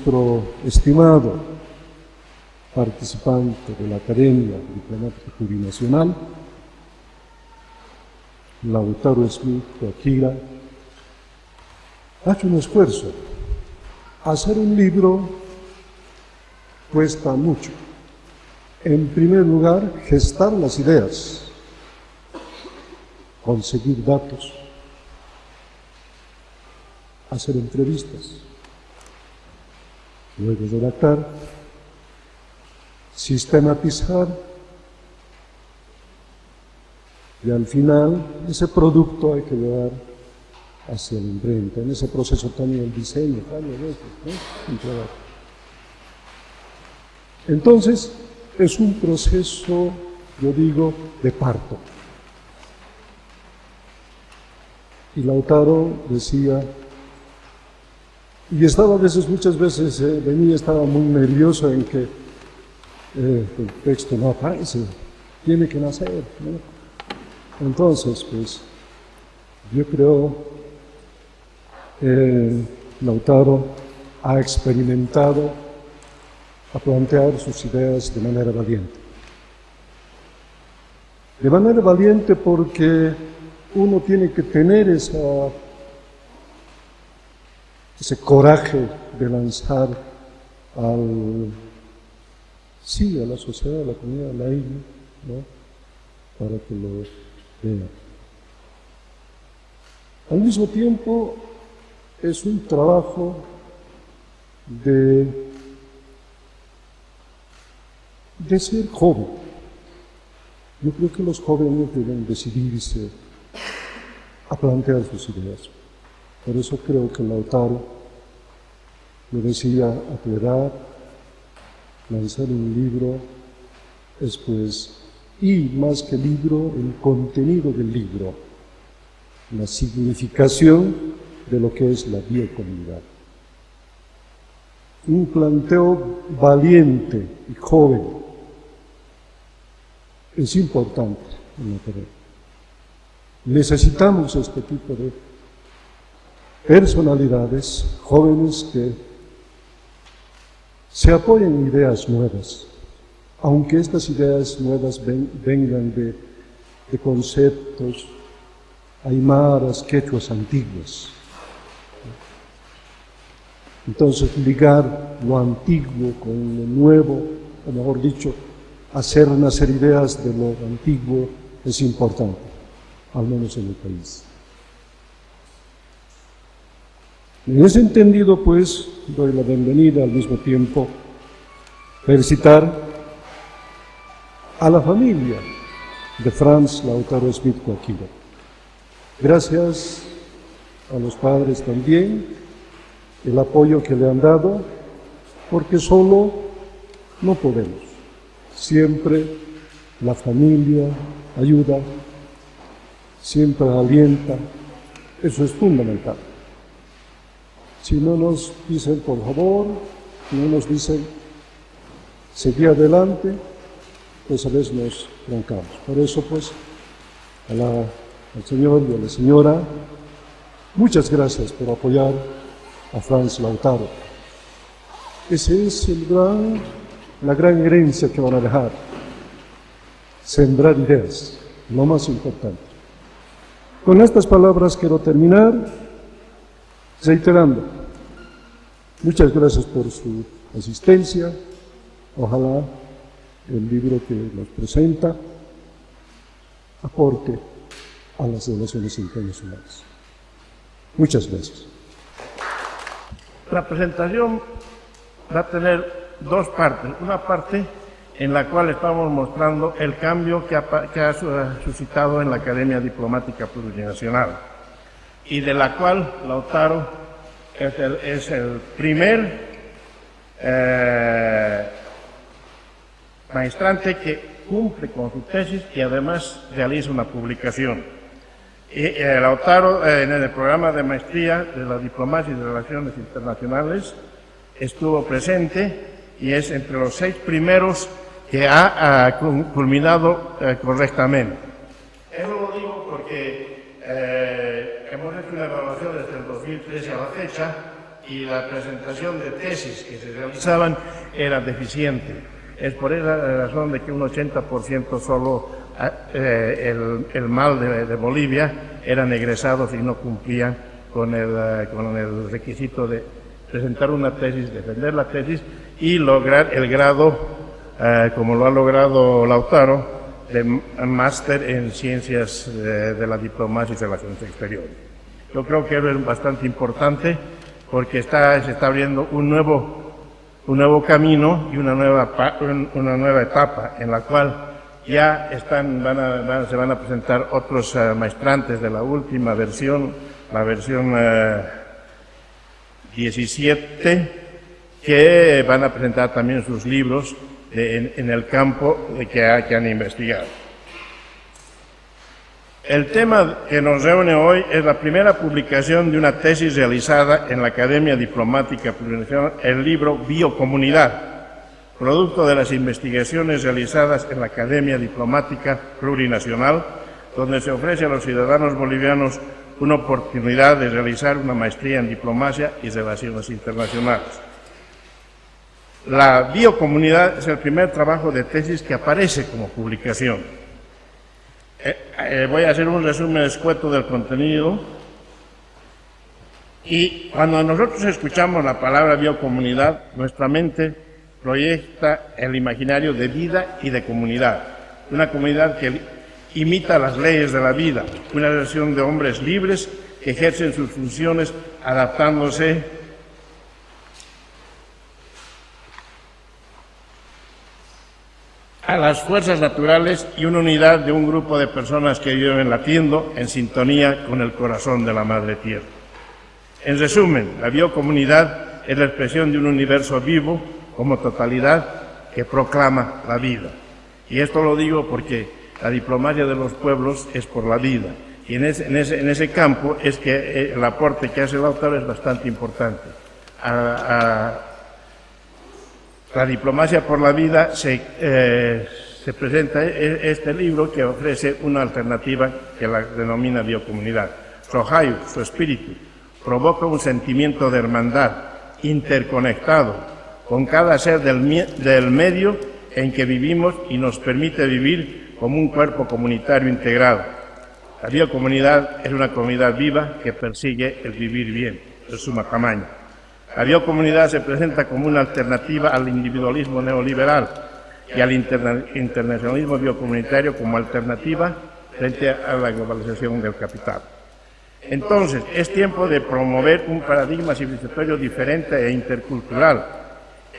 nuestro estimado participante de la Academia Diplomática Plurinacional, Lautaro Smith Akira, ha hecho un esfuerzo. Hacer un libro cuesta mucho. En primer lugar, gestar las ideas, conseguir datos, hacer entrevistas, luego redactar, sistematizar y al final ese producto hay que llevar hacia la imprenta. En ese proceso también el diseño, Entonces, es un proceso, yo digo, de parto. Y Lautaro decía, y estaba a veces, muchas veces eh, venía, estaba muy nervioso en que eh, el texto no aparece, tiene que nacer. Entonces, pues, yo creo, eh, Lautaro ha experimentado a plantear sus ideas de manera valiente. De manera valiente porque uno tiene que tener esa, ese coraje de lanzar al, sí, a la sociedad, a la comunidad, a la isla, ¿no? para que lo vean. Al mismo tiempo, es un trabajo de de ser joven. Yo creo que los jóvenes deben decidirse a plantear sus ideas. Por eso creo que Lautaro me decía a tu edad, lanzar un libro es pues, y más que libro, el contenido del libro, la significación de lo que es la biocomunidad. Un planteo valiente y joven es importante en la Necesitamos este tipo de personalidades jóvenes que se apoyen en ideas nuevas, aunque estas ideas nuevas vengan de, conceptos aymaras, quechuas antiguos. Entonces, ligar lo antiguo con lo nuevo, o mejor dicho, hacer nacer ideas de lo antiguo es importante, al menos en el país. En ese entendido, pues, doy la bienvenida al mismo tiempo, felicitar a la familia de Franz Lautaro Smith Coaquila. Gracias a los padres también, el apoyo que le han dado, porque solo no podemos. Siempre la familia ayuda, siempre alienta. Eso es fundamental. Si no nos dicen por favor, si no nos dicen seguir adelante, pues a veces nos trancamos. Por eso, pues, al Señor y a la Señora, muchas gracias por apoyar a Franz Lautaro. Ese es el gran la gran herencia que van a dejar. Sembrar ideas, lo más importante. Con estas palabras quiero terminar reiterando. Muchas gracias por su asistencia. Ojalá el libro que nos presenta aporte a las relaciones internacionales. Muchas gracias. La presentación va a tener dos partes. Una parte en la cual estamos mostrando el cambio que ha, suscitado en la Academia Diplomática Plurinacional y de la cual Lautaro es el, primer eh, maestrante que cumple con su tesis y además realiza una publicación. Eh, Lautaro, eh, en el programa de maestría de la Diplomacia y de Relaciones Internacionales, estuvo presente y es entre los seis primeros que ha culminado eh, correctamente. Eso lo digo porque eh, hemos hecho una evaluación desde el 2013 a la fecha y la presentación de tesis que se realizaban era deficiente. Es por esa razón de que un 80% solo eh, el, mal de, Bolivia eran egresados y no cumplían con el, eh, con el requisito de presentar una tesis, defender la tesis y lograr el grado, eh, como lo ha logrado Lautaro, de máster en ciencias de, la diplomacia y relaciones exteriores. Yo creo que es bastante importante porque se está abriendo un nuevo, un nuevo camino y una nueva, una nueva etapa en la cual ya están, se van a presentar otros uh, maestrantes de la última versión, la versión 17, eh, que van a presentar también sus libros en, el campo que, que han investigado. El tema que nos reúne hoy es la primera publicación de una tesis realizada en la Academia Diplomática Plurinacional, el libro Biocomunidad, producto de las investigaciones realizadas en la Academia Diplomática Plurinacional, donde se ofrece a los ciudadanos bolivianos una oportunidad de realizar una maestría en diplomacia y relaciones internacionales. La biocomunidad es el primer trabajo de tesis que aparece como publicación. Eh, eh, voy a hacer un resumen escueto del contenido. Y cuando nosotros escuchamos la palabra biocomunidad, nuestra mente proyecta el imaginario de vida y de comunidad. Una comunidad que imita las leyes de la vida, una relación de hombres libres que ejercen sus funciones adaptándose a las fuerzas naturales y una unidad de un grupo de personas que viven latiendo en sintonía con el corazón de la Madre Tierra. En resumen, la biocomunidad es la expresión de un universo vivo como totalidad que proclama la vida. Y esto lo digo porque la diplomacia de los pueblos es por la vida. Y en ese, campo es que el aporte que hace el autor es bastante importante. La diplomacia por la vida se, eh, se presenta e, este libro que ofrece una alternativa que la denomina biocomunidad. Su su espíritu, provoca un sentimiento de hermandad, interconectado con cada ser del, del medio en que vivimos y nos permite vivir como un cuerpo comunitario integrado. La biocomunidad es una comunidad viva que persigue el vivir bien, de suma tamaño. La biocomunidad se presenta como una alternativa al individualismo neoliberal y al internacionalismo biocomunitario como alternativa frente a la globalización del capital. Entonces, es tiempo de promover un paradigma civilizatorio diferente e intercultural,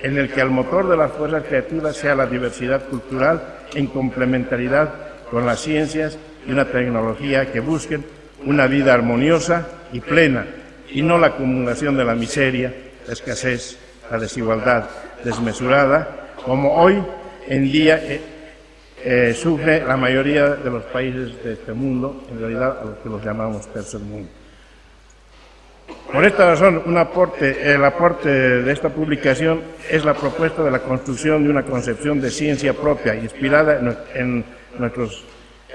en el que el motor de las fuerzas creativas sea la diversidad cultural en complementariedad con las ciencias y una tecnología que busquen una vida armoniosa y plena, y no la acumulación de la miseria, la escasez, la desigualdad desmesurada, como hoy en día eh, eh, sufre la mayoría de los países de este mundo, en realidad a los que los llamamos tercer mundo. Por esta razón, un aporte, el aporte de esta publicación es la propuesta de la construcción de una concepción de ciencia propia, inspirada en nuestros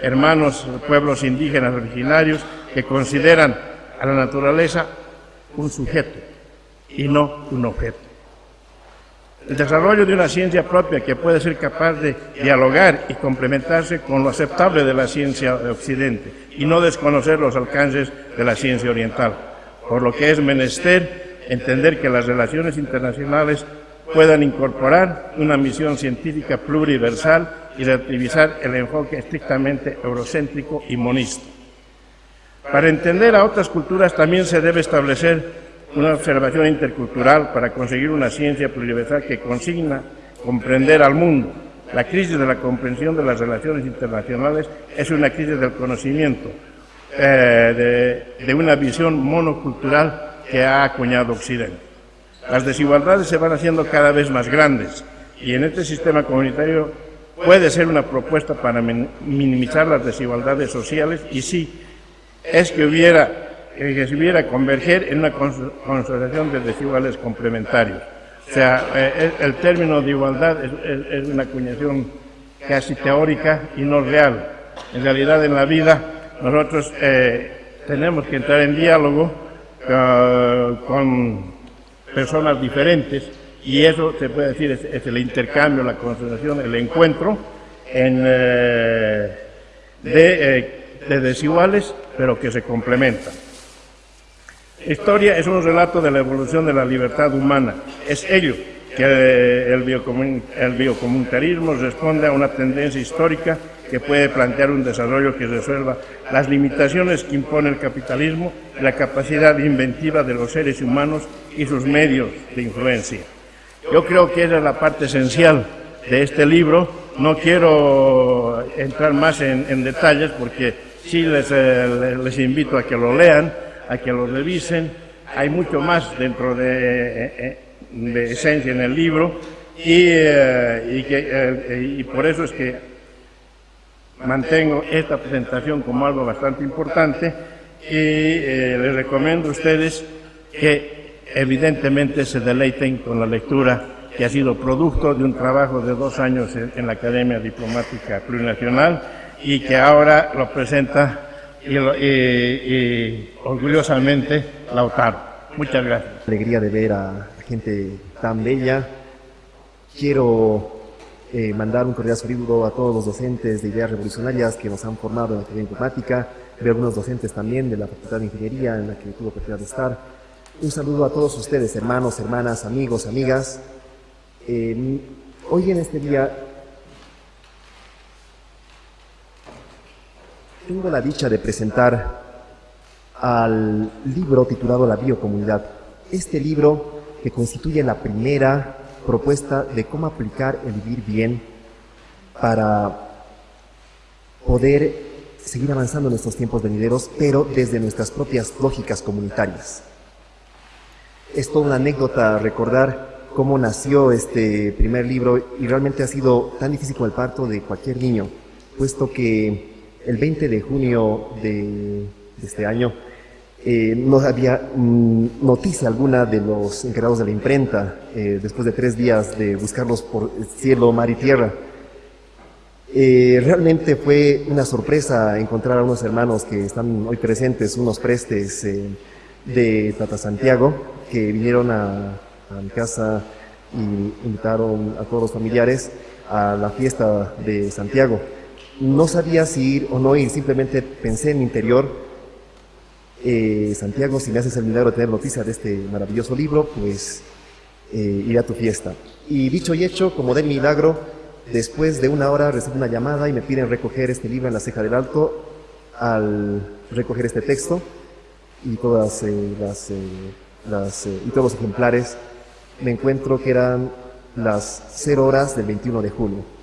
hermanos pueblos indígenas originarios que consideran a la naturaleza un sujeto y no un objeto. El desarrollo de una ciencia propia que puede ser capaz de dialogar y complementarse con lo aceptable de la ciencia de Occidente y no desconocer los alcances de la ciencia oriental, por lo que es menester entender que las relaciones internacionales puedan incorporar una misión científica pluriversal y relativizar el enfoque estrictamente eurocéntrico y monista. Para entender a otras culturas también se debe establecer una observación intercultural para conseguir una ciencia pluriversal que consigna comprender al mundo. La crisis de la comprensión de las relaciones internacionales es una crisis del conocimiento, eh, de, de una visión monocultural que ha acuñado Occidente. Las desigualdades se van haciendo cada vez más grandes y en este sistema comunitario puede ser una propuesta para minimizar las desigualdades sociales y sí, es que hubiera que se hubiera converger en una consolidación de desiguales complementarios. O sea, eh, el, término de igualdad es, una acuñación casi teórica y no real. En realidad, en la vida, nosotros eh, tenemos que entrar en diálogo eh, con, personas diferentes y eso se puede decir es, el intercambio, la concentración, el encuentro en, eh, de, de desiguales pero que se complementan. Historia es un relato de la evolución de la libertad humana. Es ello que el, biocomunitarismo responde a una tendencia histórica que puede plantear un desarrollo que resuelva las limitaciones que impone el capitalismo la capacidad inventiva de los seres humanos y sus medios de influencia. Yo creo que esa es la parte esencial de este libro. No quiero entrar más en, detalles porque sí les, eh, les invito a que lo lean, a que lo revisen. Hay mucho más dentro de eh, eh, de esencia en el libro. Y, eh, que, eh, y por eso es que mantengo esta presentación como algo bastante importante. Y eh, les recomiendo a ustedes que evidentemente se deleiten con la lectura que ha sido producto de un trabajo de dos años en la Academia Diplomática Plurinacional y que ahora lo presenta y, y orgullosamente Lautaro. Muchas gracias. Alegría de ver a gente tan bella. Quiero eh, mandar un cordial saludo a todos los docentes de ideas revolucionarias que nos han formado en la Academia Informática, de algunos docentes también de la Facultad de Ingeniería en la que tuve oportunidad de estar. Un saludo a todos ustedes, hermanos, hermanas, amigos, amigas. hoy en este día tengo la dicha de presentar al libro titulado La Biocomunidad. Este libro que constituye la primera propuesta de cómo aplicar el vivir bien para poder seguir avanzando en estos tiempos venideros, pero desde nuestras propias lógicas comunitarias. Es toda una anécdota recordar cómo nació este primer libro y realmente ha sido tan difícil como el parto de cualquier niño, puesto que el 20 de junio de este año eh, no había mm, noticia alguna de los encargados de la imprenta eh, después de tres días de buscarlos por cielo, mar y tierra. Eh, realmente fue una sorpresa encontrar a unos hermanos que están hoy presentes, unos prestes de Tata Santiago, que vinieron a, a mi casa y invitaron a todos los familiares a la fiesta de Santiago. No sabía si ir o no ir, simplemente pensé en mi interior eh, Santiago, si me haces el milagro de tener noticia de este maravilloso libro, pues eh, iré a tu fiesta. Y dicho y hecho, como de milagro, después de una hora recibo una llamada y me piden recoger este libro en la ceja del alto. Al recoger este texto y todas eh, las, las y todos los ejemplares, me encuentro que eran las 0 horas del 21 de julio.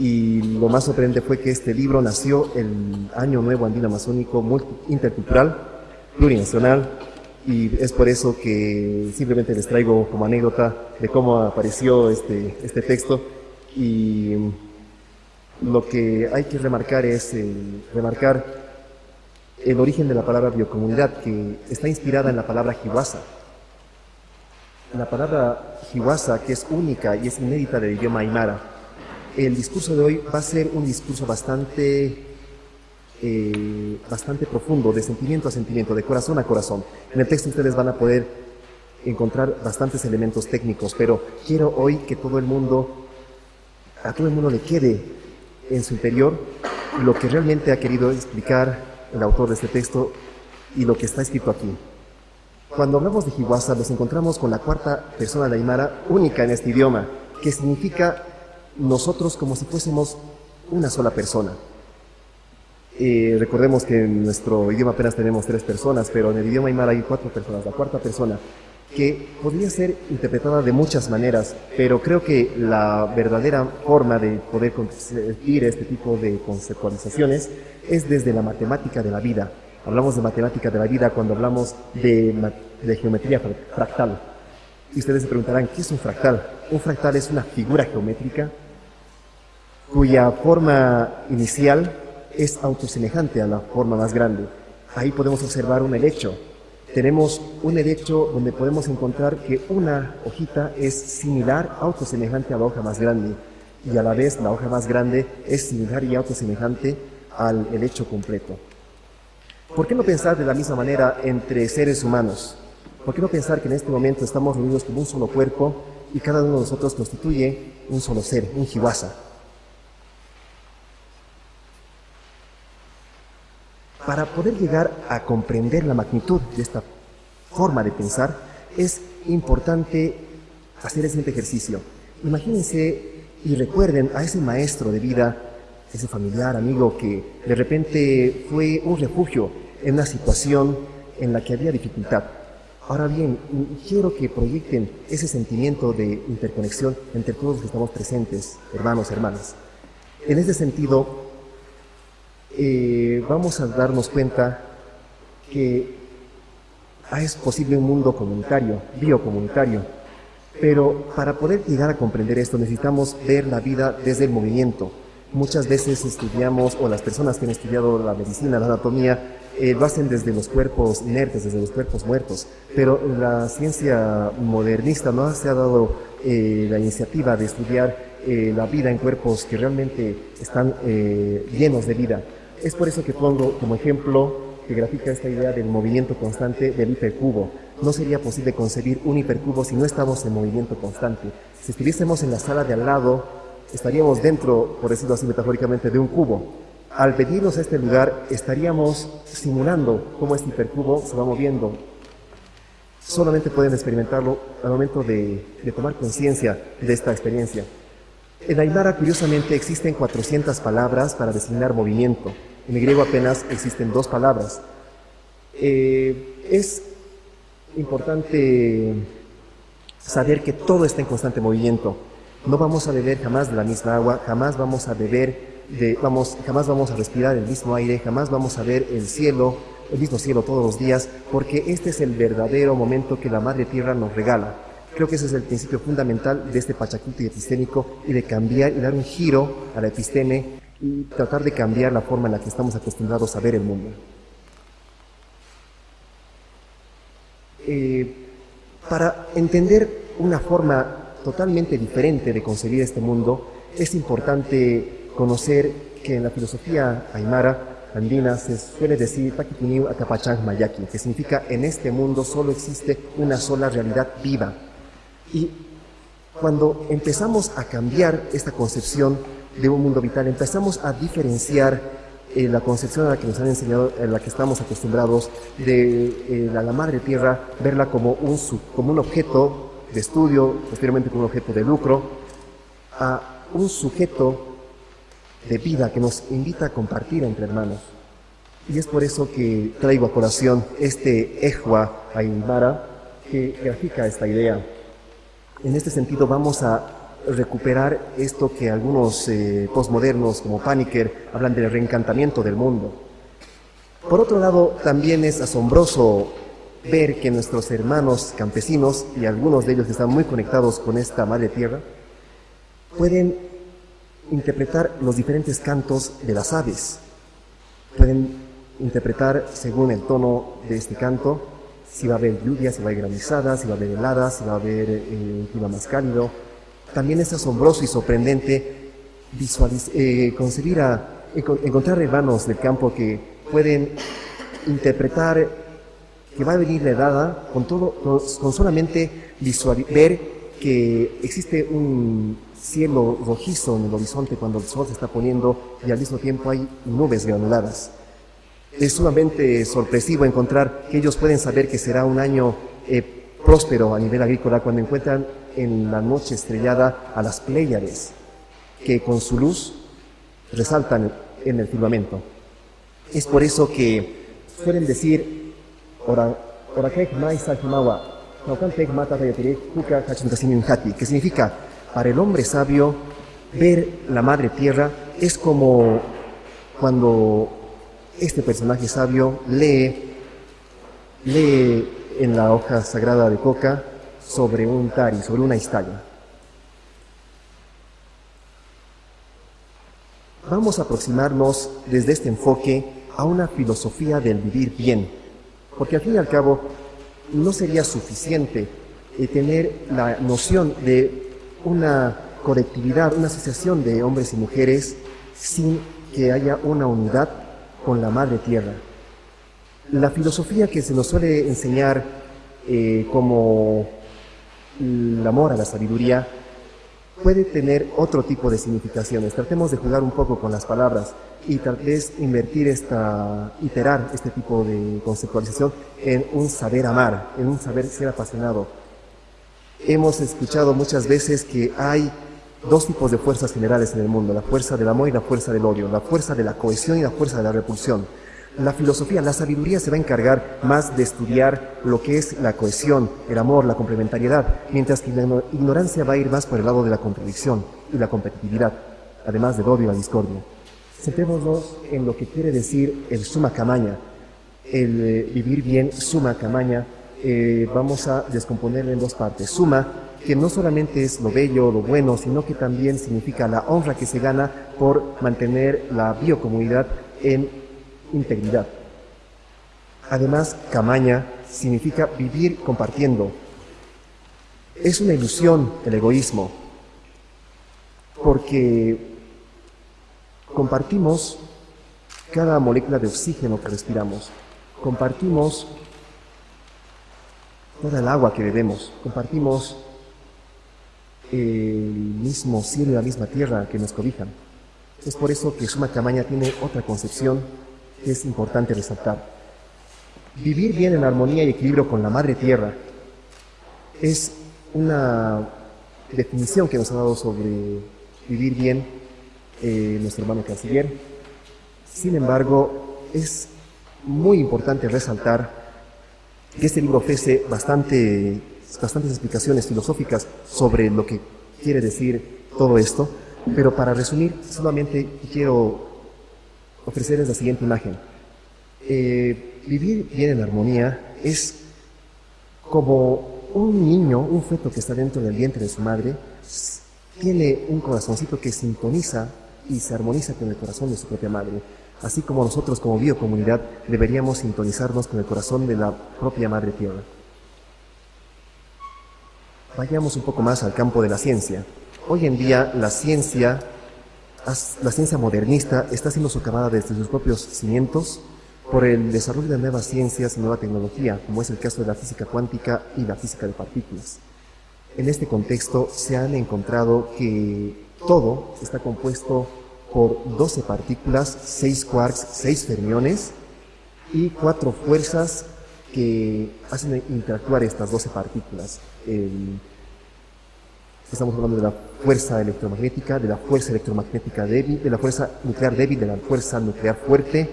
Y lo más sorprendente fue que este libro nació el Año Nuevo Andino Amazónico Intercultural plurinacional y es por eso que simplemente les traigo como anécdota de cómo apareció este, este texto y lo que hay que remarcar es eh, remarcar el origen de la palabra biocomunidad que está inspirada en la palabra jiwasa. La palabra jiwasa que es única y es inédita del idioma aymara. El discurso de hoy va a ser un discurso bastante eh, bastante profundo, de sentimiento a sentimiento, de corazón a corazón. En el texto ustedes van a poder encontrar bastantes elementos técnicos, pero quiero hoy que todo el mundo, a todo el mundo le quede en su interior lo que realmente ha querido explicar el autor de este texto y lo que está escrito aquí. Cuando hablamos de Hiwasa nos encontramos con la cuarta persona de Aymara única en este idioma, que significa nosotros como si fuésemos una sola persona recordemos que en nuestro idioma apenas tenemos tres personas, pero en el idioma aymara hay cuatro personas, la cuarta persona, que podría ser interpretada de muchas maneras, pero creo que la verdadera forma de poder conseguir este tipo de conceptualizaciones es desde la matemática de la vida. Hablamos de matemática de la vida cuando hablamos de, de geometría fractal. Y ustedes se preguntarán, ¿qué es un fractal? Un fractal es una figura geométrica cuya forma inicial es autosemejante a la forma más grande. Ahí podemos observar un helecho. Tenemos un helecho donde podemos encontrar que una hojita es similar, autosemejante a la hoja más grande, y a la vez la hoja más grande es similar y autosemejante al helecho completo. ¿Por qué no pensar de la misma manera entre seres humanos? ¿Por qué no pensar que en este momento estamos reunidos como un solo cuerpo y cada uno de nosotros constituye un solo ser, un jiwasa? Para poder llegar a comprender la magnitud de esta forma de pensar, es importante hacer el ejercicio. Imagínense y recuerden a ese maestro de vida, ese familiar, amigo, que de repente fue un refugio en una situación en la que había dificultad. Ahora bien, quiero que proyecten ese sentimiento de interconexión entre todos los que estamos presentes, hermanos, hermanas. En ese sentido, eh, vamos a darnos cuenta que es posible un mundo comunitario, biocomunitario, pero para poder llegar a comprender esto necesitamos ver la vida desde el movimiento. Muchas veces estudiamos, o las personas que han estudiado la medicina, la anatomía, eh, lo hacen desde los cuerpos inertes, desde los cuerpos muertos, pero la ciencia modernista no se ha dado eh, la iniciativa de estudiar la vida en cuerpos que realmente están llenos de vida. Es por eso que pongo como ejemplo que grafica esta idea del movimiento constante del hipercubo. No sería posible concebir un hipercubo si no estamos en movimiento constante. Si estuviésemos en la sala de al lado, estaríamos dentro, por decirlo así metafóricamente, de un cubo. Al venirnos a este lugar, estaríamos simulando cómo este hipercubo se va moviendo. Solamente pueden experimentarlo al momento de, tomar conciencia de esta experiencia. En Aymara, curiosamente, existen 400 palabras para designar movimiento. En el griego apenas existen dos palabras. Eh, es importante saber que todo está en constante movimiento. No vamos a beber jamás de la misma agua, jamás vamos a beber de, vamos, jamás vamos a respirar el mismo aire, jamás vamos a ver el cielo, el mismo cielo todos los días, porque este es el verdadero momento que la Madre Tierra nos regala. Creo que ese es el principio fundamental de este Pachacuti epistémico y de cambiar y dar un giro a la episteme y tratar de cambiar la forma en la que estamos acostumbrados a ver el mundo. Eh, para entender una forma totalmente diferente de concebir este mundo, es importante conocer que en la filosofía aymara andina se suele decir Mayaki, que significa en este mundo solo existe una sola realidad viva. Y cuando empezamos a cambiar esta concepción, de un mundo vital. Empezamos a diferenciar eh, la concepción a la que nos han enseñado, en la que estamos acostumbrados, de eh, la, madre tierra, verla como un, como un objeto de estudio, posteriormente como un objeto de lucro, a un sujeto de vida que nos invita a compartir entre hermanos. Y es por eso que traigo a colación este Ejua Aymara que grafica esta idea. En este sentido vamos a recuperar esto que algunos eh, postmodernos como Paniker hablan del reencantamiento del mundo. Por otro lado, también es asombroso ver que nuestros hermanos campesinos, y algunos de ellos que están muy conectados con esta madre tierra, pueden interpretar los diferentes cantos de las aves. Pueden interpretar según el tono de este canto, si va a haber lluvia, si va a haber granizadas, si va a haber heladas, si va a haber eh, un clima más cálido, también es asombroso y sorprendente eh, concebir a, encontrar hermanos del campo que pueden interpretar que va a venir la edad con, todo, con, solamente ver que existe un cielo rojizo en el horizonte cuando el sol se está poniendo y al mismo tiempo hay nubes granuladas. Es sumamente sorpresivo encontrar que ellos pueden saber que será un año eh, próspero a nivel agrícola cuando encuentran en la noche estrellada a las Pléyades, que con su luz resaltan en el firmamento. Es por eso que suelen decir, que significa, para el hombre sabio, ver la madre tierra es como cuando este personaje sabio lee, lee en la hoja sagrada de coca sobre un tari, sobre una historia. Vamos a aproximarnos desde este enfoque a una filosofía del vivir bien, porque al fin y al cabo no sería suficiente eh, tener la noción de una colectividad, una asociación de hombres y mujeres sin que haya una unidad con la madre tierra. La filosofía que se nos suele enseñar eh, como el amor a la sabiduría, puede tener otro tipo de significaciones. Tratemos de jugar un poco con las palabras y tal vez invertir esta, iterar este tipo de conceptualización en un saber amar, en un saber ser apasionado. Hemos escuchado muchas veces que hay dos tipos de fuerzas generales en el mundo, la fuerza del amor y la fuerza del odio, la fuerza de la cohesión y la fuerza de la repulsión. La filosofía, la sabiduría se va a encargar más de estudiar lo que es la cohesión, el amor, la complementariedad, mientras que la ignorancia va a ir más por el lado de la contradicción y la competitividad, además del odio y la discordia. Centrémonos en lo que quiere decir el suma camaña, el eh, vivir bien suma camaña. Eh, vamos a descomponerlo en dos partes. Suma, que no solamente es lo bello, lo bueno, sino que también significa la honra que se gana por mantener la biocomunidad en integridad. Además, camaña significa vivir compartiendo. Es una ilusión el egoísmo, porque compartimos cada molécula de oxígeno que respiramos, compartimos toda el agua que bebemos, compartimos el mismo cielo y la misma tierra que nos cobijan. Es por eso que Suma Camaña tiene otra concepción es importante resaltar. Vivir bien en armonía y equilibrio con la madre tierra es una definición que nos ha dado sobre vivir bien eh, nuestro hermano canciller. Sin embargo, es muy importante resaltar que este libro ofrece bastante, bastantes explicaciones filosóficas sobre lo que quiere decir todo esto, pero para resumir, solamente quiero ofrecerles la siguiente imagen. Eh, vivir bien en armonía es como un niño, un feto que está dentro del vientre de su madre, tiene un corazoncito que sintoniza y se armoniza con el corazón de su propia madre. Así como nosotros como biocomunidad deberíamos sintonizarnos con el corazón de la propia madre tierra. Vayamos un poco más al campo de la ciencia. Hoy en día la ciencia la ciencia modernista está siendo socavada desde sus propios cimientos por el desarrollo de nuevas ciencias y nueva tecnología, como es el caso de la física cuántica y la física de partículas. En este contexto se han encontrado que todo está compuesto por 12 partículas, 6 quarks, 6 fermiones y cuatro fuerzas que hacen interactuar estas 12 partículas. Estamos hablando de la fuerza electromagnética, de la fuerza electromagnética débil, de la fuerza nuclear débil, de la fuerza nuclear fuerte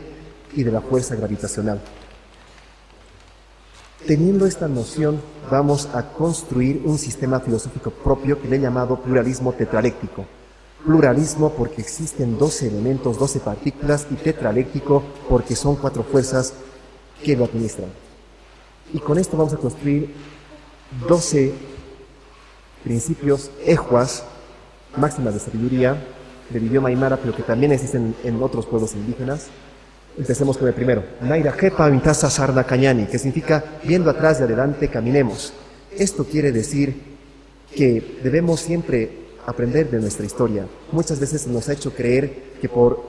y de la fuerza gravitacional. Teniendo esta noción, vamos a construir un sistema filosófico propio que le he llamado pluralismo tetraléctico. Pluralismo porque existen 12 elementos, 12 partículas y tetraléctico porque son cuatro fuerzas que lo administran. Y con esto vamos a construir 12 principios ejuas, máximas de sabiduría del idioma aymara, pero que también existen en otros pueblos indígenas. Empecemos con el primero. Naira Jepa Mintasa Sarna Cañani, que significa viendo atrás y adelante caminemos. Esto quiere decir que debemos siempre aprender de nuestra historia. Muchas veces nos ha hecho creer que por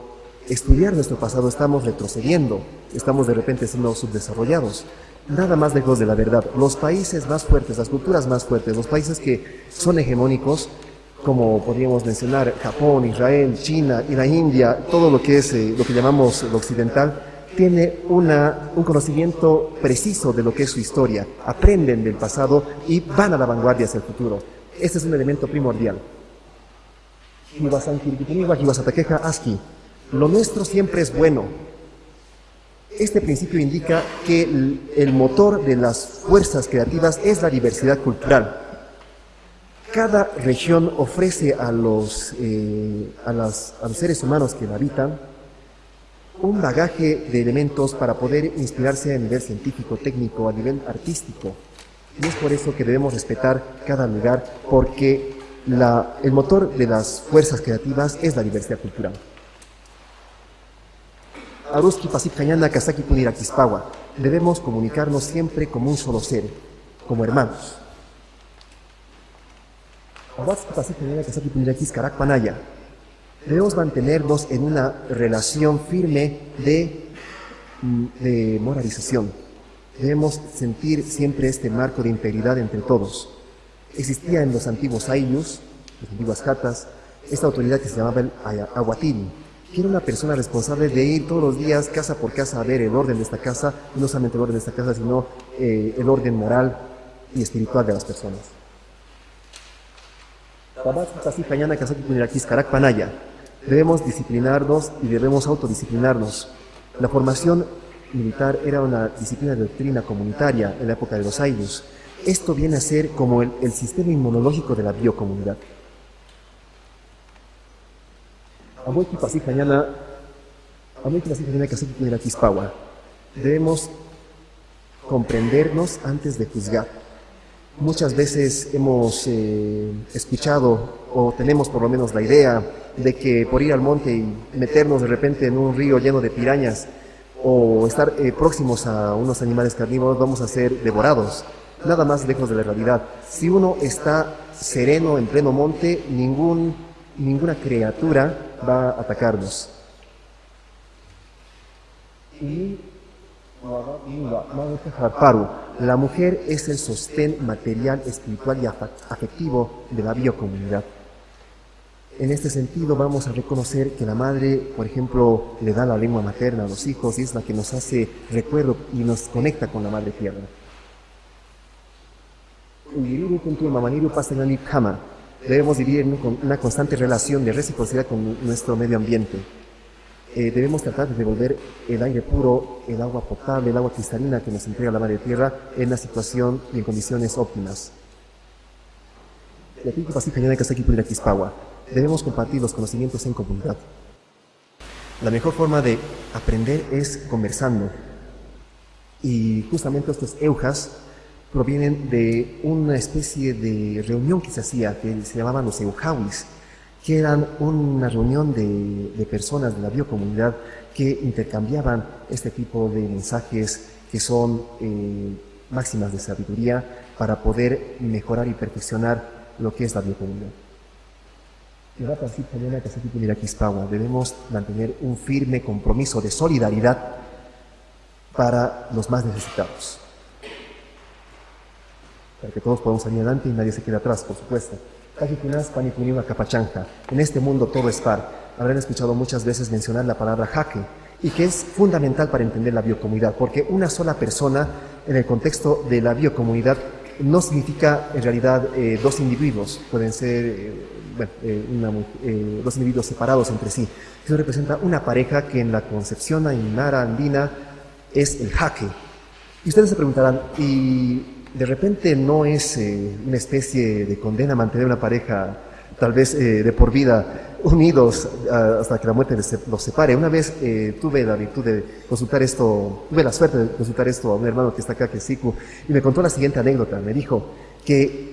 estudiar nuestro pasado estamos retrocediendo, estamos de repente siendo subdesarrollados nada más lejos de la verdad. Los países más fuertes, las culturas más fuertes, los países que son hegemónicos, como podríamos mencionar Japón, Israel, China y la India, todo lo que es eh, lo que llamamos lo occidental, tiene una, un conocimiento preciso de lo que es su historia, aprenden del pasado y van a la vanguardia hacia el futuro. Este es un elemento primordial. Lo nuestro siempre es bueno, este principio indica que el, motor de las fuerzas creativas es la diversidad cultural. Cada región ofrece a los, eh, a, los seres humanos que la habitan un bagaje de elementos para poder inspirarse a nivel científico, técnico, a nivel artístico. Y es por eso que debemos respetar cada lugar, porque el motor de las fuerzas creativas es la diversidad cultural. Aruski Pasipcañana Kazaki Puniraquispawa. Debemos comunicarnos siempre como un solo ser, como hermanos. Debemos mantenernos en una relación firme de, mm, de moralización. Debemos sentir siempre este marco de integridad entre todos. Existía en los antiguos ayllus, las antiguas catas, esta autoridad que se llamaba el aguatiri, que era una persona responsable de ir todos los días casa por casa a ver el orden de esta casa, no solamente el orden de esta casa, sino eh, el orden moral y espiritual de las personas. Debemos disciplinarnos y debemos autodisciplinarnos. La formación militar era una disciplina de doctrina comunitaria en la época de los años. Esto viene a ser como el, el sistema inmunológico de la biocomunidad. Debemos comprendernos antes de juzgar. Muchas veces hemos eh, escuchado o tenemos por lo menos la idea de que por ir al monte y meternos de repente en un río lleno de pirañas o estar eh, próximos a unos animales carnívoros vamos a ser devorados. Nada más lejos de la realidad. Si uno está sereno en pleno monte, ningún, ninguna criatura va a atacarnos. Y la mujer es el sostén material, espiritual y afectivo de la biocomunidad. En este sentido vamos a reconocer que la madre, por ejemplo, le da la lengua materna a los hijos y es la que nos hace recuerdo y nos conecta con la madre tierra. Debemos vivir en una constante relación de reciprocidad con nuestro medio ambiente. Eh, debemos tratar de devolver el aire puro, el agua potable, el agua cristalina que nos entrega la Madre Tierra en una situación y en condiciones óptimas. Debemos compartir los conocimientos en comunidad. La mejor forma de aprender es conversando. Y justamente estos eujas provienen de una especie de reunión que se hacía, que se llamaban los euhawis, que eran una reunión de, personas de la biocomunidad que intercambiaban este tipo de mensajes que son eh, máximas de sabiduría para poder mejorar y perfeccionar lo que es la biocomunidad. Debemos mantener un firme compromiso de solidaridad para los más necesitados. Para que todos podamos salir adelante y nadie se quede atrás, por supuesto. En este mundo todo es par. Habrán escuchado muchas veces mencionar la palabra jaque y que es fundamental para entender la biocomunidad, porque una sola persona en el contexto de la biocomunidad no significa en realidad eh, dos individuos, pueden ser eh, eh, dos individuos separados entre sí. Eso representa una pareja que en la concepción ainara andina es el jaque. Y ustedes se preguntarán, ¿y de repente no es eh, una especie de condena mantener una pareja tal vez eh, de por vida unidos hasta que la muerte los separe. Una vez eh, tuve la virtud de consultar esto, tuve la suerte de consultar esto a un hermano que está acá, que es Siku, y me contó la siguiente anécdota. Me dijo que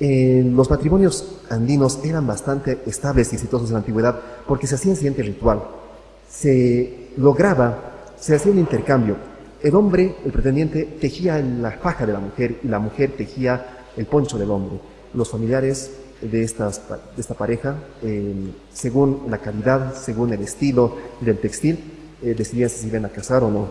los matrimonios andinos eran bastante estables y exitosos en la antigüedad porque se hacía el siguiente ritual. Se lograba, se hacía un intercambio el hombre, el pretendiente, tejía la faja de la mujer y la mujer tejía el poncho del hombre. Los familiares de, estas, esta pareja, eh, según la calidad, según el estilo del textil, eh, decidían si se iban a casar o no.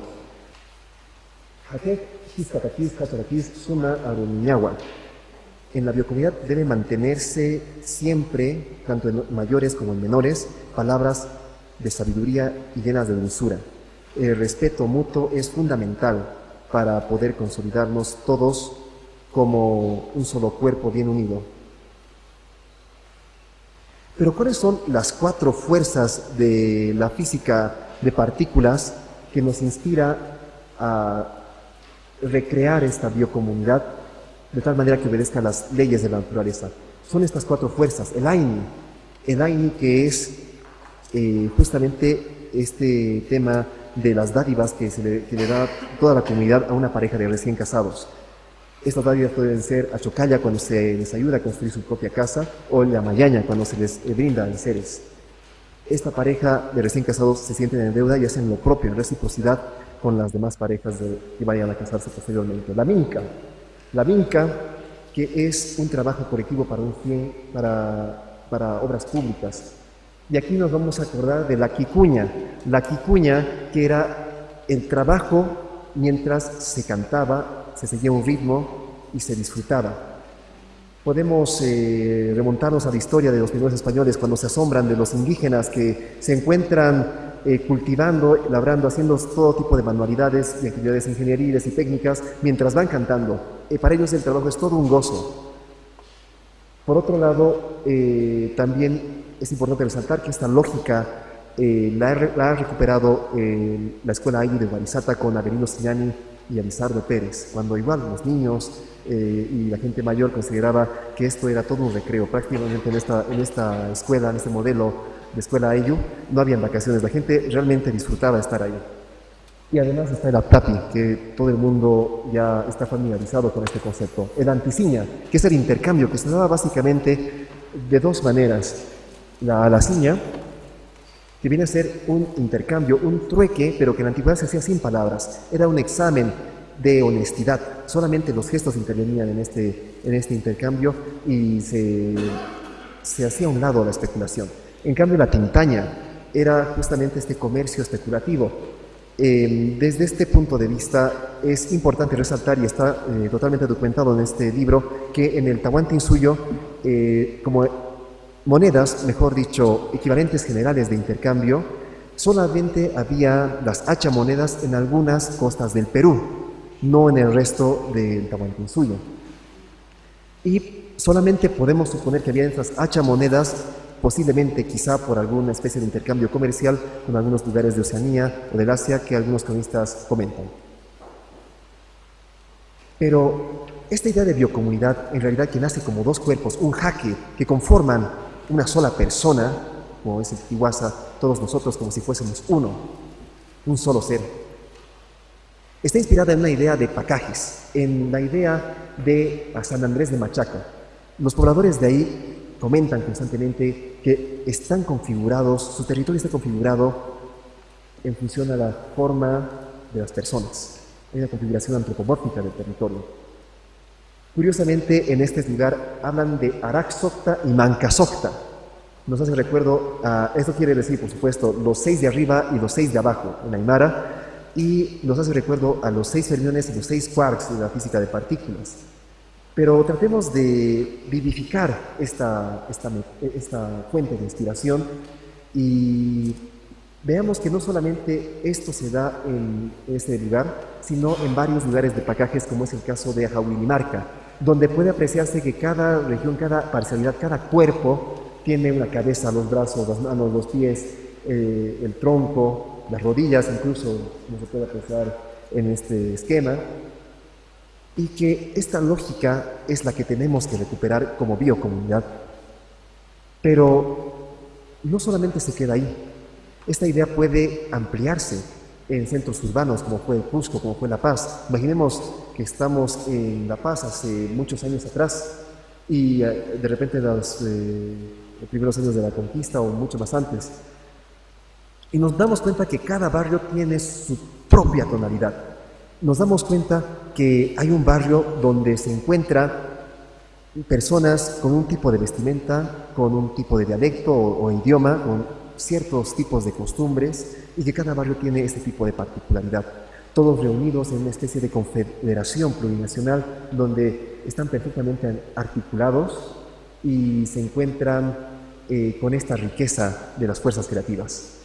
En la biocomunidad debe mantenerse siempre, tanto en mayores como en menores, palabras de sabiduría y llenas de dulzura el respeto mutuo es fundamental para poder consolidarnos todos como un solo cuerpo bien unido. Pero ¿cuáles son las cuatro fuerzas de la física de partículas que nos inspira a recrear esta biocomunidad de tal manera que obedezca las leyes de la naturaleza? Son estas cuatro fuerzas. El Aini, el Aini que es eh, justamente este tema de las dádivas que, se le, da toda la comunidad a una pareja de recién casados. Estas dádivas pueden ser a Chocalla cuando se les ayuda a construir su propia casa o la Mayaña cuando se les brinda seres. Esta pareja de recién casados se sienten en deuda y hacen lo propio, en reciprocidad con las demás parejas que vayan a casarse posteriormente. La minca. La minca, que es un trabajo colectivo para un fin, para, para obras públicas, y aquí nos vamos a acordar de la quicuña. La quicuña que era el trabajo mientras se cantaba, se seguía un ritmo y se disfrutaba. Podemos eh, remontarnos a la historia de los primeros españoles cuando se asombran de los indígenas que se encuentran eh, cultivando, labrando, haciendo todo tipo de manualidades y actividades ingenieriles y técnicas mientras van cantando. Eh, para ellos el trabajo es todo un gozo. Por otro lado, también es importante resaltar que esta lógica la, ha recuperado la Escuela Ayu de Guarizata con Avelino Signani y Elizardo Pérez, cuando igual los niños eh, y la gente mayor consideraba que esto era todo un recreo. Prácticamente en esta, en esta escuela, en este modelo de escuela AYU, no habían vacaciones, la gente realmente disfrutaba estar ahí. Y además está el APTAPI, que todo el mundo ya está familiarizado con este concepto. El anticiña, que es el intercambio, que se daba básicamente de dos maneras. La alaciña, que viene a ser un intercambio, un trueque, pero que en la antigüedad se hacía sin palabras. Era un examen de honestidad. Solamente los gestos intervenían en este, en este intercambio y se, se hacía a un lado la especulación. En cambio, la tintaña era justamente este comercio especulativo. Em, desde este punto de vista es importante resaltar, y está eh, totalmente documentado en este libro, que en el Tahuantinsuyo, eh, como monedas, mejor dicho, equivalentes generales de intercambio, solamente había las hacha monedas en algunas costas del Perú, no en el resto del Tahuantinsuyo. Y solamente podemos suponer que había estas hacha monedas, posiblemente quizá por alguna especie de intercambio comercial con algunos lugares de Oceanía o del Asia que algunos cronistas comentan. Pero esta idea de biocomunidad en realidad que nace como dos cuerpos, un jaque, que conforman una sola persona, como es el Tihuasa, todos nosotros como si fuésemos uno, un solo ser. Está inspirada en una idea de Pacajes, en la idea de San Andrés de Machaca. Los pobladores de ahí comentan constantemente que están configurados, su territorio está configurado en función a la forma de las personas. Hay una configuración antropomórfica del territorio. Curiosamente, en este lugar hablan de Araxocta y Mancasocta. Nos hace recuerdo, a, esto quiere decir, por supuesto, los seis de arriba y los seis de abajo en Aymara, y nos hace recuerdo a los seis fermiones y los seis quarks de la física de partículas. Pero tratemos de vivificar esta, esta, esta fuente de inspiración y veamos que no solamente esto se da en este lugar, sino en varios lugares de pacajes, como es el caso de Ajahuilimarca, donde puede apreciarse que cada región, cada parcialidad, cada cuerpo tiene una cabeza, los brazos, las manos, los pies, eh, el tronco, las rodillas, incluso no se puede apreciar en este esquema, y que esta lógica es la que tenemos que recuperar como biocomunidad. Pero no solamente se queda ahí, esta idea puede ampliarse en centros urbanos como fue Cusco, como fue La Paz. Imaginemos que estamos en La Paz hace muchos años atrás y eh, de repente los, eh, los primeros años de la conquista o mucho más antes. Y nos damos cuenta que cada barrio tiene su propia tonalidad. Nos damos cuenta que hay un barrio donde se encuentra personas con un tipo de vestimenta, con un tipo de dialecto o, idioma, ciertos tipos de costumbres y que cada barrio tiene este tipo de particularidad. Todos reunidos en una especie de confederación plurinacional donde están perfectamente articulados y se encuentran eh, con esta riqueza de las fuerzas creativas.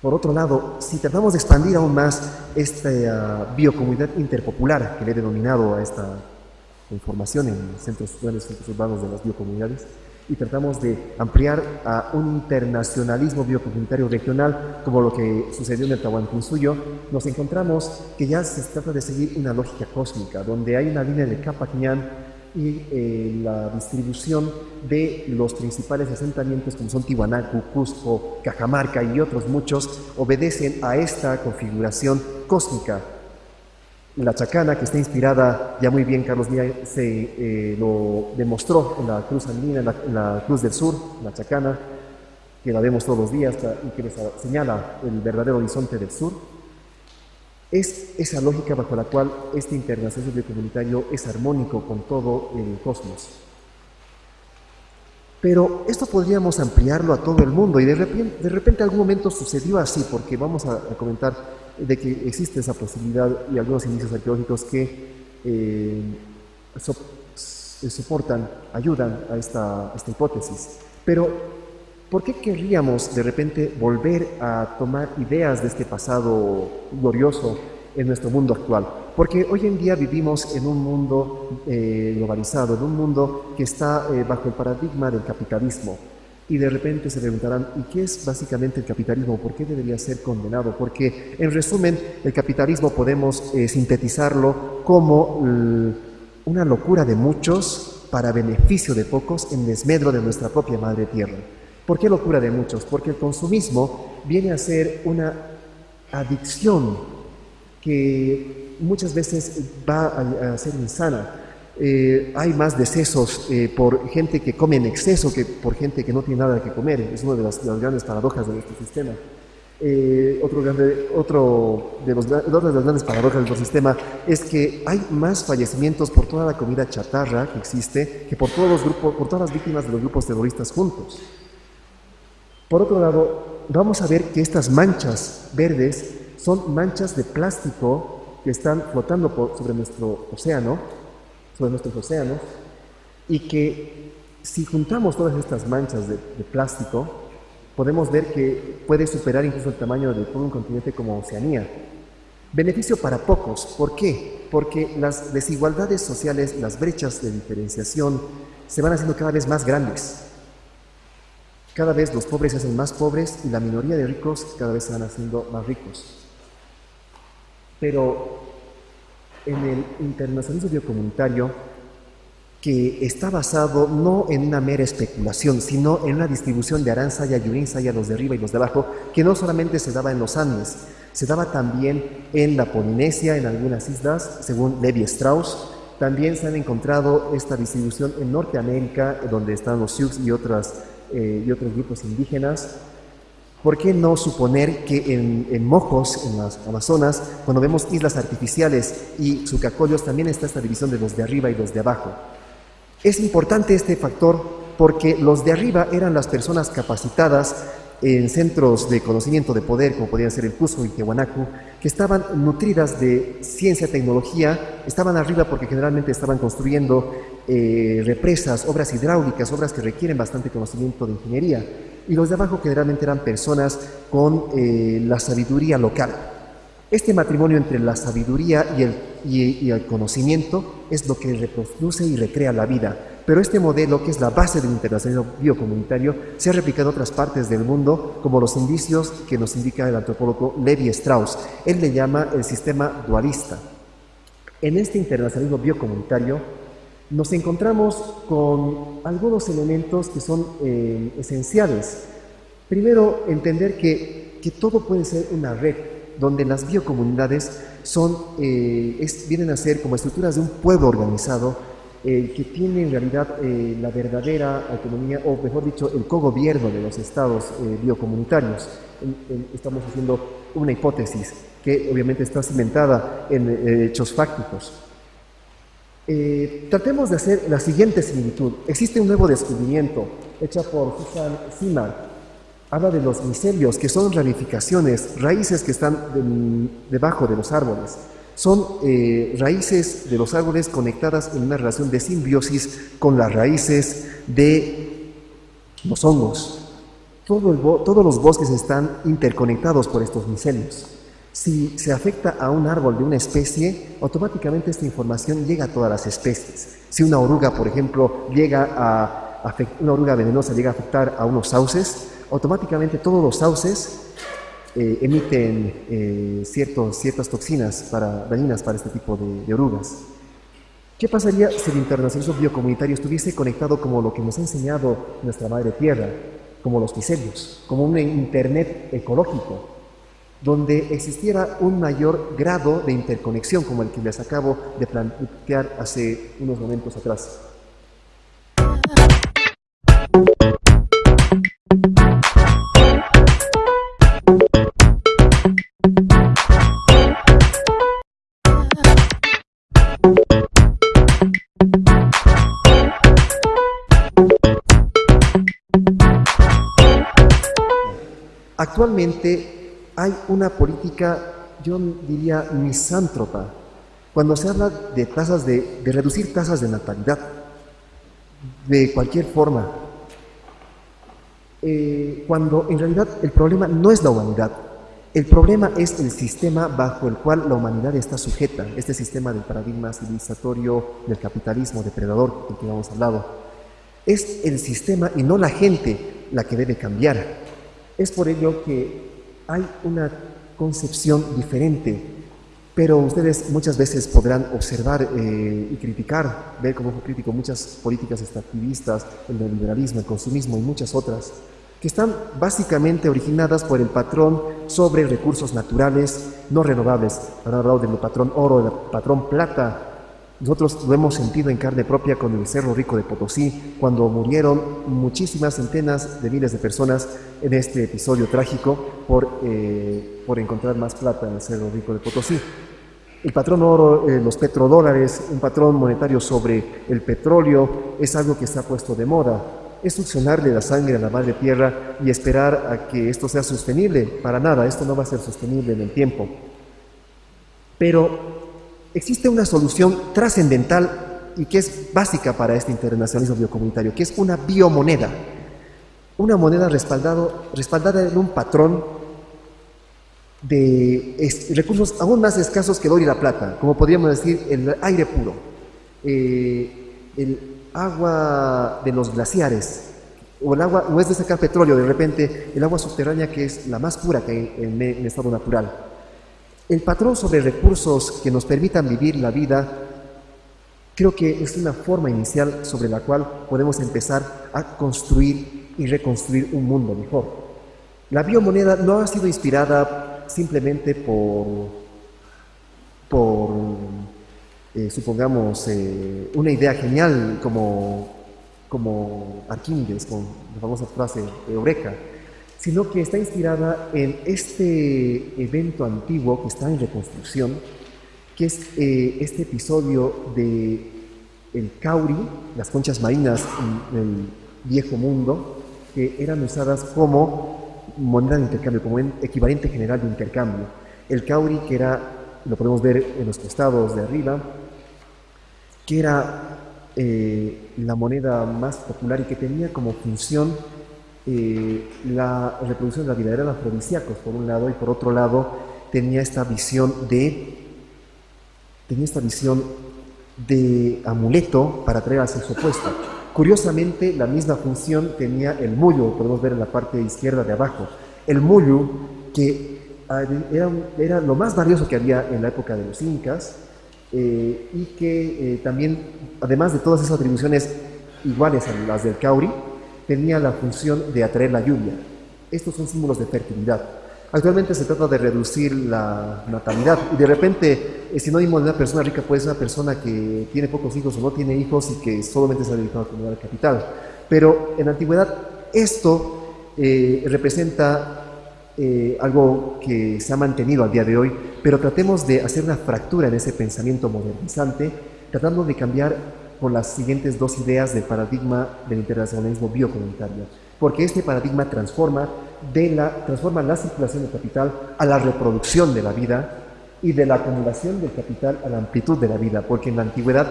Por otro lado, si tratamos de expandir aún más esta biocomunidad interpopular que le he denominado a esta información en centros, en centros urbanos de las biocomunidades, y tratamos de ampliar a un internacionalismo biocomunitario regional, como lo que sucedió en el Tahuantinsuyo, nos encontramos que ya se trata de seguir una lógica cósmica, donde hay una línea de Capañán y eh, la distribución de los principales asentamientos como son Tiwanaku, Cusco, Cajamarca y otros muchos obedecen a esta configuración cósmica la chacana, que está inspirada, ya muy bien Carlos Díaz se eh, lo demostró en la cruz andina, en la, cruz del sur, la chacana, que la vemos todos los días y que nos señala el verdadero horizonte del sur, es esa lógica bajo la cual este internacionalismo comunitario es armónico con todo el cosmos. Pero esto podríamos ampliarlo a todo el mundo y de repente, de repente algún momento sucedió así, porque vamos a comentar de que existe esa posibilidad y algunos indicios arqueológicos que eh, soportan, ayudan a esta, esta hipótesis. Pero, ¿por qué querríamos de repente volver a tomar ideas de este pasado glorioso en nuestro mundo actual? Porque hoy en día vivimos en un mundo eh, globalizado, en un mundo que está eh, bajo el paradigma del capitalismo. Y de repente se preguntarán, ¿y qué es básicamente el capitalismo? ¿Por qué debería ser condenado? Porque, en resumen, el capitalismo podemos eh, sintetizarlo como una locura de muchos para beneficio de pocos en desmedro de nuestra propia madre tierra. ¿Por qué locura de muchos? Porque el consumismo viene a ser una adicción que muchas veces va a, ser insana. Eh, hay más decesos eh, por gente que come en exceso que por gente que no tiene nada que comer. Es una de las, grandes paradojas de nuestro sistema. Eh, otro, de, los, otra de las grandes paradojas de nuestro sistema es que hay más fallecimientos por toda la comida chatarra que existe que por, todos los grupos, por todas las víctimas de los grupos terroristas juntos. Por otro lado, vamos a ver que estas manchas verdes son manchas de plástico que están flotando sobre nuestro océano, sobre nuestros océanos, y que si juntamos todas estas manchas de, plástico, podemos ver que puede superar incluso el tamaño de todo un continente como Oceanía. Beneficio para pocos. ¿Por qué? Porque las desigualdades sociales, las brechas de diferenciación, se van haciendo cada vez más grandes. Cada vez los pobres se hacen más pobres y la minoría de ricos cada vez se van haciendo más ricos. Pero en el internacionalismo biocomunitario, que está basado no en una mera especulación, sino en una distribución de Aranzaya y Urinsaya, los de arriba y los de abajo, que no solamente se daba en los Andes, se daba también en la Polinesia, en algunas islas, según Levi Strauss. También se han encontrado esta distribución en Norteamérica, donde están los Sioux y otras eh, y otros grupos indígenas. ¿Por qué no suponer que en, Mojos, en las Amazonas, cuando vemos islas artificiales y sucacollos, también está esta división de los de arriba y los de abajo? Es importante este factor porque los de arriba eran las personas capacitadas en centros de conocimiento de poder, como podían ser el Cusco y Tiahuanacu, que estaban nutridas de ciencia, tecnología, estaban arriba porque generalmente estaban construyendo eh, represas, obras hidráulicas, obras que requieren bastante conocimiento de ingeniería. Y los de abajo generalmente eran personas con eh, la sabiduría local. Este matrimonio entre la sabiduría y el, y el conocimiento es lo que reproduce y recrea la vida. Pero este modelo, que es la base del internacionalismo biocomunitario, se ha replicado en otras partes del mundo, como los indicios que nos indica el antropólogo Levi Strauss. Él le llama el sistema dualista. En este internacionalismo biocomunitario nos encontramos con algunos elementos que son eh, esenciales. Primero, entender que, que, todo puede ser una red, donde las biocomunidades son, eh, vienen a ser como estructuras de un pueblo organizado eh, que tiene en realidad eh, la verdadera autonomía, o mejor dicho, el cogobierno de los estados eh, biocomunitarios. estamos haciendo una hipótesis que obviamente está cimentada en hechos fácticos. Tratemos de hacer la siguiente similitud. Existe un nuevo descubrimiento hecho por Susan Simar. Habla de los micelios, que son ramificaciones, raíces que están debajo de los árboles son eh, raíces de los árboles conectadas en una relación de simbiosis con las raíces de los hongos. todos los bosques están interconectados por estos micelios. Si se afecta a un árbol de una especie, automáticamente esta información llega a todas las especies. Si una oruga, por ejemplo, llega a una oruga venenosa llega a afectar a unos sauces, automáticamente todos los sauces eh, emiten eh, ciertas toxinas para, dañinas para este tipo de, orugas. ¿Qué pasaría si el internacionalismo biocomunitario estuviese conectado como lo que nos ha enseñado nuestra madre tierra, como los micelios, como un internet ecológico, donde existiera un mayor grado de interconexión como el que les acabo de plantear hace unos momentos atrás? Actualmente hay una política, yo diría, misántropa. Cuando se habla de tasas de, de reducir tasas de natalidad, de cualquier forma, eh, cuando en realidad el problema no es la humanidad, el problema es el sistema bajo el cual la humanidad está sujeta, este sistema del paradigma civilizatorio del capitalismo depredador del que hemos hablado. Es el sistema y no la gente la que debe cambiar. Es por ello que hay una concepción diferente, pero ustedes muchas veces podrán observar eh, y criticar, ver como crítico muchas políticas extractivistas, el neoliberalismo, el consumismo y muchas otras que están básicamente originadas por el patrón sobre recursos naturales no renovables. Han hablado del patrón oro, del patrón plata. Nosotros lo hemos sentido en carne propia con el Cerro Rico de Potosí, cuando murieron muchísimas centenas de miles de personas en este episodio trágico por, eh, por encontrar más plata en el Cerro Rico de Potosí. El patrón oro, eh, los petrodólares, un patrón monetario sobre el petróleo, es algo que se ha puesto de moda es succionarle la sangre a la madre tierra y esperar a que esto sea sostenible. Para nada, esto no va a ser sostenible en el tiempo. Pero existe una solución trascendental y que es básica para este internacionalismo biocomunitario, que es una biomoneda. Una moneda respaldado, respaldada en un patrón de recursos aún más escasos que el oro y la plata, como podríamos decir el aire puro, eh, el agua de los glaciares, o el agua, no es de sacar petróleo, de repente el agua subterránea que es la más pura que hay en, estado natural. El patrón sobre recursos que nos permitan vivir la vida, creo que es una forma inicial sobre la cual podemos empezar a construir y reconstruir un mundo mejor. La biomoneda no ha sido inspirada simplemente por, por eh, supongamos, eh, una idea genial como, como Arquímedes, con la famosa frase Eureka, sino que está inspirada en este evento antiguo que está en reconstrucción, que es eh, este episodio de el cauri, las conchas marinas en el viejo mundo, que eran usadas como moneda de intercambio, como equivalente general de intercambio. El cauri, que era, lo podemos ver en los costados de arriba, que era eh, la moneda más popular y que tenía como función eh, la reproducción de la vida. Eran afrodisíacos, por un lado, y por otro lado tenía esta visión de tenía esta visión de amuleto para traer al sexo opuesto. Curiosamente, la misma función tenía el mullo, podemos ver en la parte izquierda de abajo. El mullo, que ah, era, era lo más valioso que había en la época de los incas, eh, y que eh, también, además de todas esas atribuciones iguales a las del Cauri, tenía la función de atraer la lluvia. Estos son símbolos de fertilidad. Actualmente se trata de reducir la natalidad y de repente, eh, sinónimo de una persona rica puede ser una persona que tiene pocos hijos o no tiene hijos y que solamente se ha dedicado a acumular capital. Pero en la antigüedad esto representa eh, algo que se ha mantenido al día de hoy, pero tratemos de hacer una fractura en ese pensamiento modernizante, tratando de cambiar por las siguientes dos ideas del paradigma del internacionalismo biocomunitario, porque este paradigma transforma, de la, transforma la circulación del capital a la reproducción de la vida y de la acumulación del capital a la amplitud de la vida, porque en la antigüedad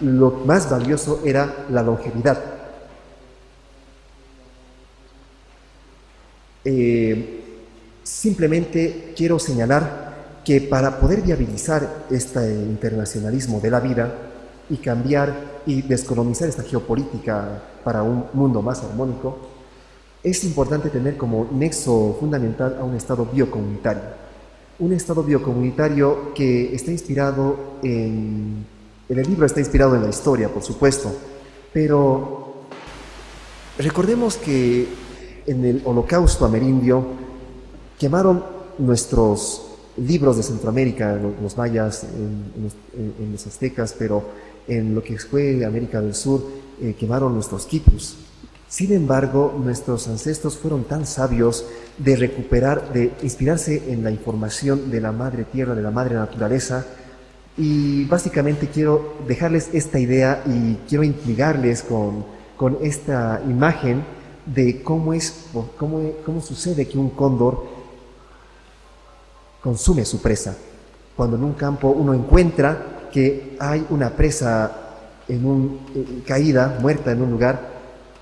lo más valioso era la longevidad. Eh, Simplemente quiero señalar que para poder viabilizar este internacionalismo de la vida y cambiar y descolonizar esta geopolítica para un mundo más armónico, es importante tener como nexo fundamental a un Estado biocomunitario. Un Estado biocomunitario que está inspirado en... El libro está inspirado en la historia, por supuesto, pero recordemos que en el holocausto amerindio quemaron nuestros libros de Centroamérica, los, mayas, en, los aztecas, pero en lo que fue América del Sur, eh, quemaron nuestros quipus. Sin embargo, nuestros ancestros fueron tan sabios de recuperar, de inspirarse en la información de la madre tierra, de la madre naturaleza, y básicamente quiero dejarles esta idea y quiero intrigarles con, con esta imagen de cómo, es, cómo, cómo sucede que un cóndor consume su presa. Cuando en un campo uno encuentra que hay una presa en un, eh, caída, muerta en un lugar,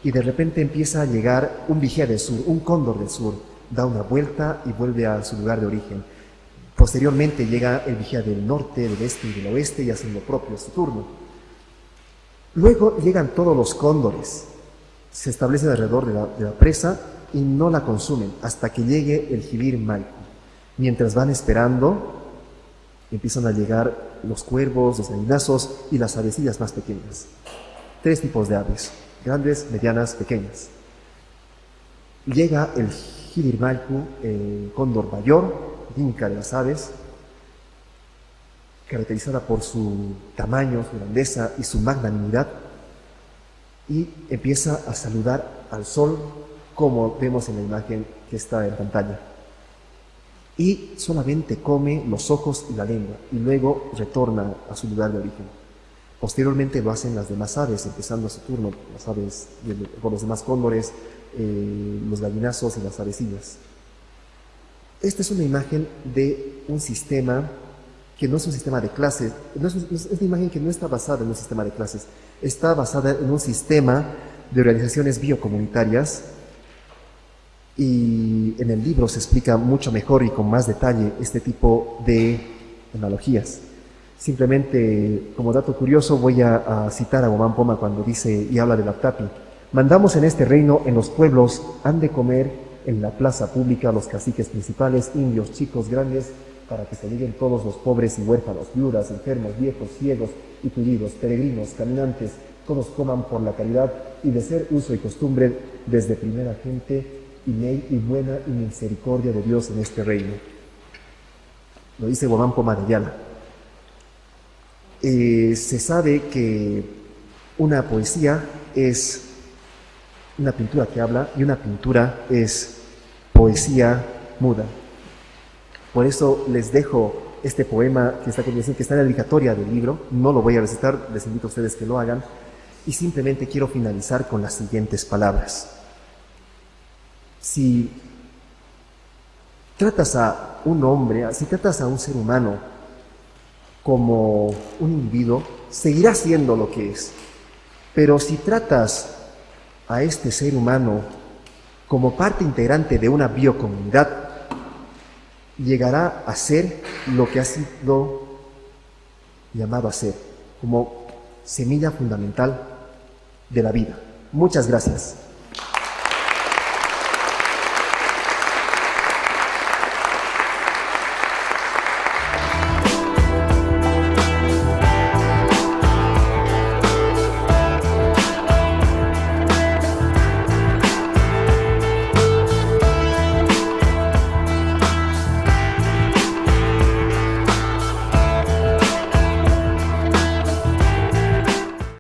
y de repente empieza a llegar un vigía del sur, un cóndor del sur, da una vuelta y vuelve a su lugar de origen. Posteriormente llega el vigía del norte, del este y del oeste y hacen lo propio su turno. Luego llegan todos los cóndores, se establecen alrededor de la, presa y no la consumen hasta que llegue el jibir malco. Mientras van esperando, empiezan a llegar los cuervos, los gallinazos y las avecillas más pequeñas. Tres tipos de aves, grandes, medianas, pequeñas. Llega el jibir malco, el cóndor mayor, inca de las aves, caracterizada por su tamaño, su grandeza y su magnanimidad, y empieza a saludar al sol como vemos en la imagen que está en pantalla. Y solamente come los ojos y la lengua y luego retorna a su lugar de origen. Posteriormente lo hacen las demás aves, empezando su turno, las aves con los demás cóndores, eh, los gallinazos y las avecillas. Esta es una imagen de un sistema que no es un sistema de clases, es, una imagen que no está basada en un sistema de clases, está basada en un sistema de organizaciones biocomunitarias y en el libro se explica mucho mejor y con más detalle este tipo de analogías. Simplemente, como dato curioso, voy a, citar a Gomán Poma cuando dice y habla de la tapi. Mandamos en este reino, en los pueblos, han de comer en la plaza pública los caciques principales, indios, chicos, grandes, para que se lleguen todos los pobres y huérfanos, viudas, enfermos, viejos, ciegos y tullidos, peregrinos, caminantes, todos coman por la caridad y de ser uso y costumbre desde primera gente y ley y buena y misericordia de Dios en este reino. Lo dice Guamán Poma eh, se sabe que una poesía es una pintura que habla y una pintura es poesía muda. Por eso les dejo este poema que está, que está en la dedicatoria del libro. No lo voy a recitar, les invito a ustedes que lo hagan. Y simplemente quiero finalizar con las siguientes palabras. Si tratas a un hombre, si tratas a un ser humano como un individuo, seguirá siendo lo que es. Pero si tratas a este ser humano como parte integrante de una biocomunidad, llegará a ser lo que ha sido llamado a ser, como semilla fundamental de la vida. Muchas gracias.